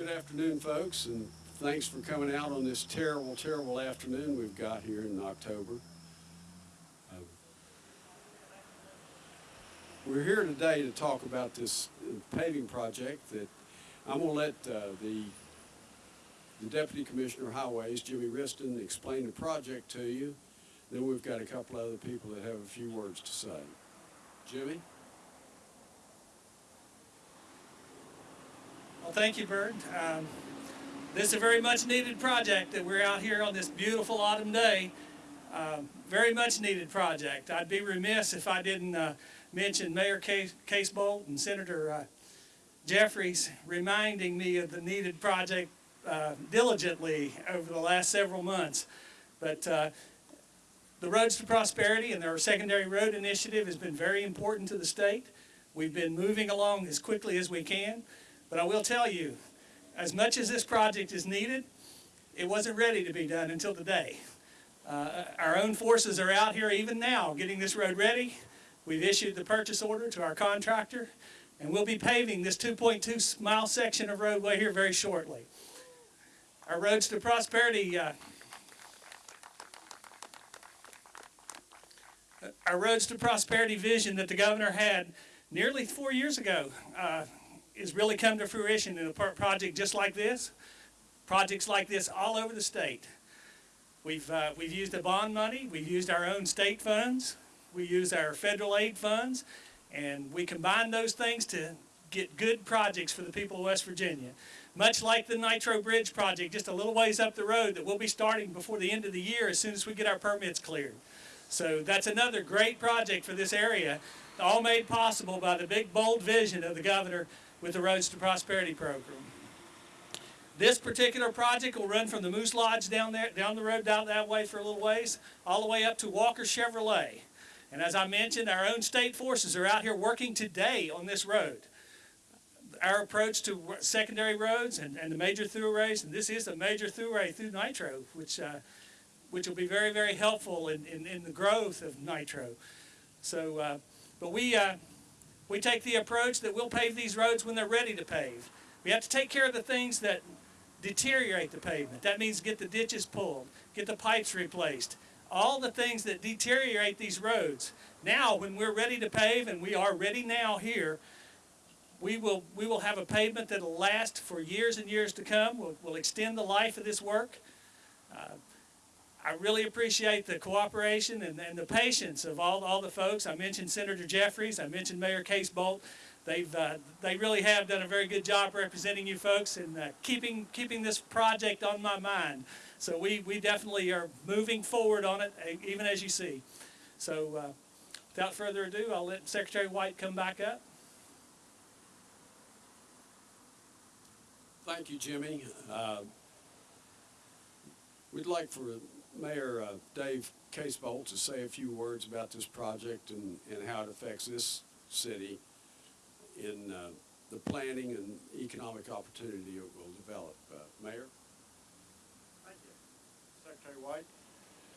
Good afternoon, folks, and thanks for coming out on this terrible, terrible afternoon we've got here in October. Uh, We're here today to talk about this paving project that I'm gonna let uh, the the Deputy Commissioner of Highways, Jimmy Wriston, explain the project to you. Then we've got a couple other people that have a few words to say. Jimmy? Well, thank you, Byrd. Um, This is a very much needed project that we're out here on this beautiful autumn day. Um, Very much needed project. I'd be remiss if I didn't uh, mention Mayor Case Casebolt and Senator uh, Jeffries reminding me of the needed project uh, diligently over the last several months. But uh, the Roads to Prosperity and our secondary road initiative has been very important to the state. We've been moving along as quickly as we can. But I will tell you, as much as this project is needed, it wasn't ready to be done until today. Uh, our own forces are out here even now getting this road ready. We've issued the purchase order to our contractor, and we'll be paving this 2.2 mile section of roadway here very shortly. Our Roads to Prosperity uh, our Roads to Prosperity vision that the governor had nearly four years ago uh, is really come to fruition in a project just like this, projects like this all over the state. We've, uh, we've used the bond money, we've used our own state funds, we use our federal aid funds, and we combine those things to get good projects for the people of West Virginia. Much like the Nitro Bridge project, just a little ways up the road that we'll be starting before the end of the year as soon as we get our permits cleared. So that's another great project for this area, all made possible by the big bold vision of the governor with the Roads to Prosperity program. This particular project will run from the Moose Lodge down there, down the road down that way for a little ways, all the way up to Walker Chevrolet. And as I mentioned, our own state forces are out here working today on this road. Our approach to secondary roads and, and the major throughways, and this is a major throughway through Nitro, which, uh, which will be very, very helpful in, in, in the growth of Nitro. So, uh, but we, uh, we take the approach that we'll pave these roads when they're ready to pave. We have to take care of the things that deteriorate the pavement. That means get the ditches pulled, get the pipes replaced, all the things that deteriorate these roads. Now, when we're ready to pave, and we are ready now here, we will, we will have a pavement that'll last for years and years to come. We'll, we'll extend the life of this work. Uh, I really appreciate the cooperation and, and the patience of all, all the folks. I mentioned Senator Jeffries, I mentioned Mayor Casebolt. They've, uh, they really have done a very good job representing you folks and uh, keeping, keeping this project on my mind. So we, we definitely are moving forward on it, even as you see. So uh, without further ado, I'll let Secretary White come back up. Thank you, Jimmy. Uh, We'd like for Mayor uh, Dave Casebolt to say a few words about this project and, and how it affects this city in uh, the planning and economic opportunity it will develop. Uh, Mayor? Thank you, Secretary White.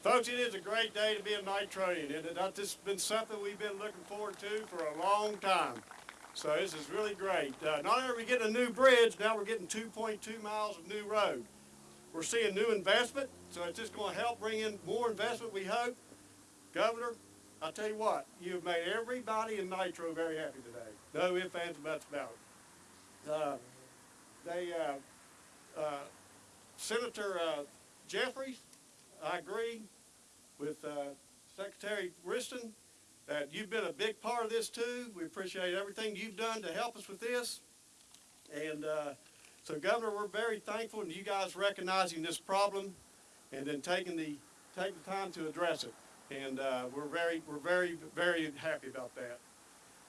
Folks, it is a great day to be a Nitroian, and it- this has been something we've been looking forward to for a long time. So this is really great. Uh, not only are we getting a new bridge, now we're getting two point two miles of new road. We're seeing new investment, so it's just gonna help bring in more investment, we hope. Governor, I'll tell you what, you've made everybody in Nitro very happy today. No ifs, ands, or buts about it. Uh, they, uh, uh, Senator, uh, Jeffries, I agree with uh, Secretary Wriston that you've been a big part of this too. We appreciate everything you've done to help us with this. And uh, so Governor, we're very thankful in you guys recognizing this problem and then taking the, taking the time to address it. And uh, we're very, we're very, very happy about that.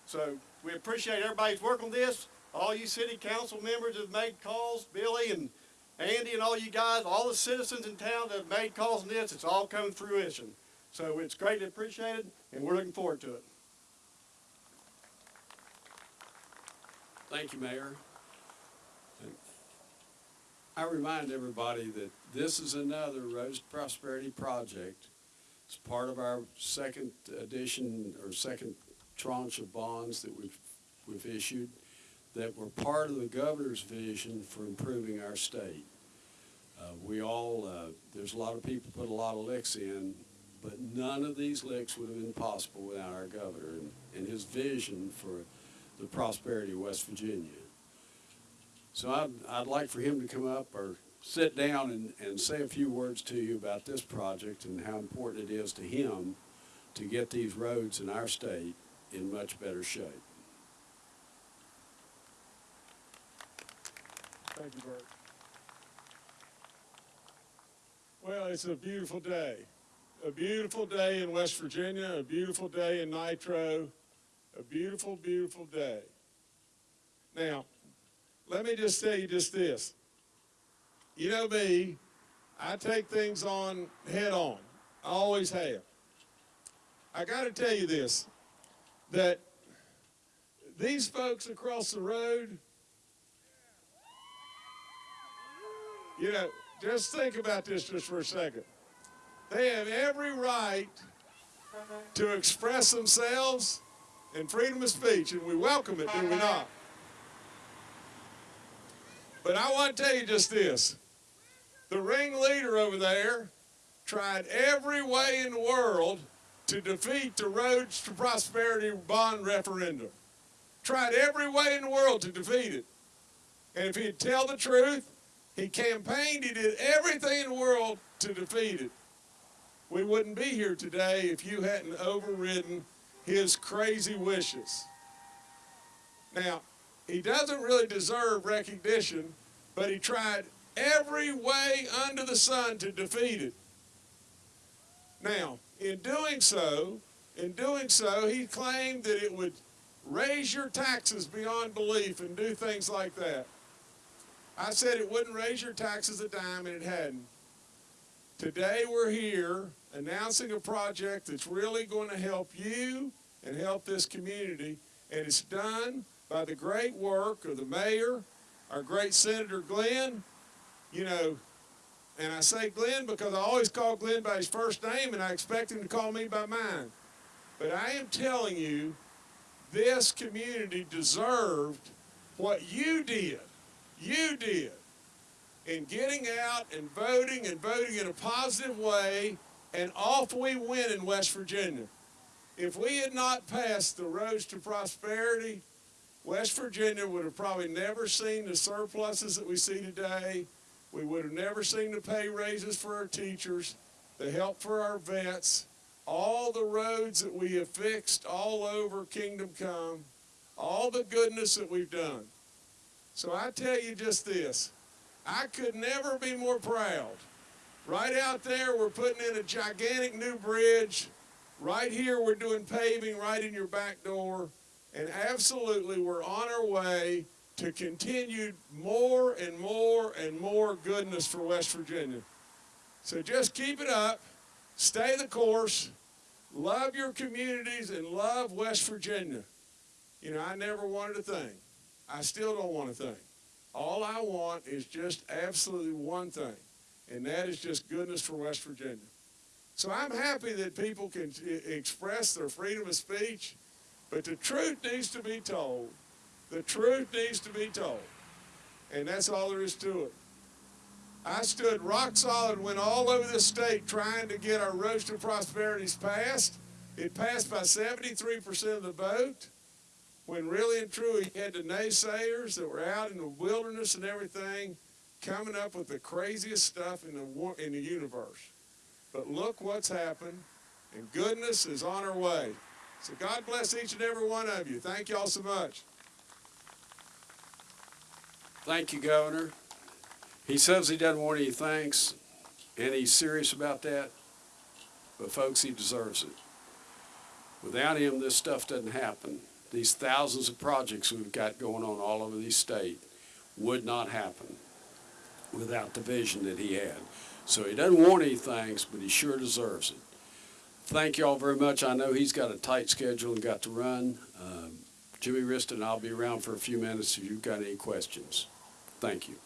So we appreciate everybody's work on this. All you city council members have made calls, Billy and Andy and all you guys, all the citizens in town that have made calls on this, it's all come fruition. So it's greatly appreciated, and we're looking forward to it. Thank you, Mayor. I remind everybody that this is another Rose Prosperity project. It's part of our second edition or second tranche of bonds that we've, we've issued. that were part of the governor's vision for improving our state. Uh, we all, uh, there's a lot of people put a lot of licks in, but none of these licks would have been possible without our governor and, and his vision for the prosperity of West Virginia. So I'd, I'd like for him to come up or sit down and, and say a few words to you about this project and how important it is to him to get these roads in our state in much better shape. Thank you, Byrd. Well, it's a beautiful day. A beautiful day in West Virginia, a beautiful day in Nitro, a beautiful, beautiful day. Now, let me just tell you just this. You know me, I take things on head on. I always have. I got to tell you this that these folks across the road, You know, just think about this just for a second. They have every right to express themselves in freedom of speech, and we welcome it, do we not? But I want to tell you just this. The ringleader over there tried every way in the world to defeat the Roads to Prosperity bond referendum. Tried every way in the world to defeat it. And if he'd tell the truth, he campaigned, he did everything in the world to defeat it. We wouldn't be here today if you hadn't overridden his crazy wishes. Now, he doesn't really deserve recognition, but he tried every way under the sun to defeat it. Now, in doing so, in doing so, he claimed that it would raise your taxes beyond belief and do things like that. I said it wouldn't raise your taxes a dime, and it hadn't. Today we're here announcing a project that's really going to help you and help this community, and it's done by the great work of the mayor, our great Senator Glenn. You know, and I say Glenn because I always call Glenn by his first name, and I expect him to call me by mine. But I am telling you, this community deserved what you did you did in getting out and voting and voting in a positive way, and off we went in West Virginia. If we had not passed the Roads to Prosperity, West Virginia would have probably never seen the surpluses that we see today. We would have never seen the pay raises for our teachers, the help for our vets, all the roads that we have fixed all over Kingdom Come, all the goodness that we've done. So I tell you just this, I could never be more proud. Right out there, we're putting in a gigantic new bridge. Right here, we're doing paving right in your back door. And absolutely, we're on our way to continued more and more and more goodness for West Virginia. So just keep it up, stay the course, love your communities, and love West Virginia. You know, I never wanted a thing. I still don't want a thing. All I want is just absolutely one thing, and that is just goodness for West Virginia. So I'm happy that people can express their freedom of speech, but the truth needs to be told. The truth needs to be told. And that's all there is to it. I stood rock solid, went all over the state trying to get our Roads to Prosperities passed. It passed by 73% of the vote when really and truly he had the naysayers that were out in the wilderness and everything coming up with the craziest stuff in the, in the universe. But look what's happened, and goodness is on our way. So God bless each and every one of you. Thank you all so much. Thank you, Governor. He says he doesn't want any thanks, and he's serious about that, but folks, he deserves it. Without him, this stuff doesn't happen these thousands of projects we've got going on all over the state would not happen without the vision that he had. So he doesn't want any thanks, but he sure deserves it. Thank you all very much. I know he's got a tight schedule and got to run. Uh, Jimmy Wriston, I'll be around for a few minutes if you've got any questions. Thank you.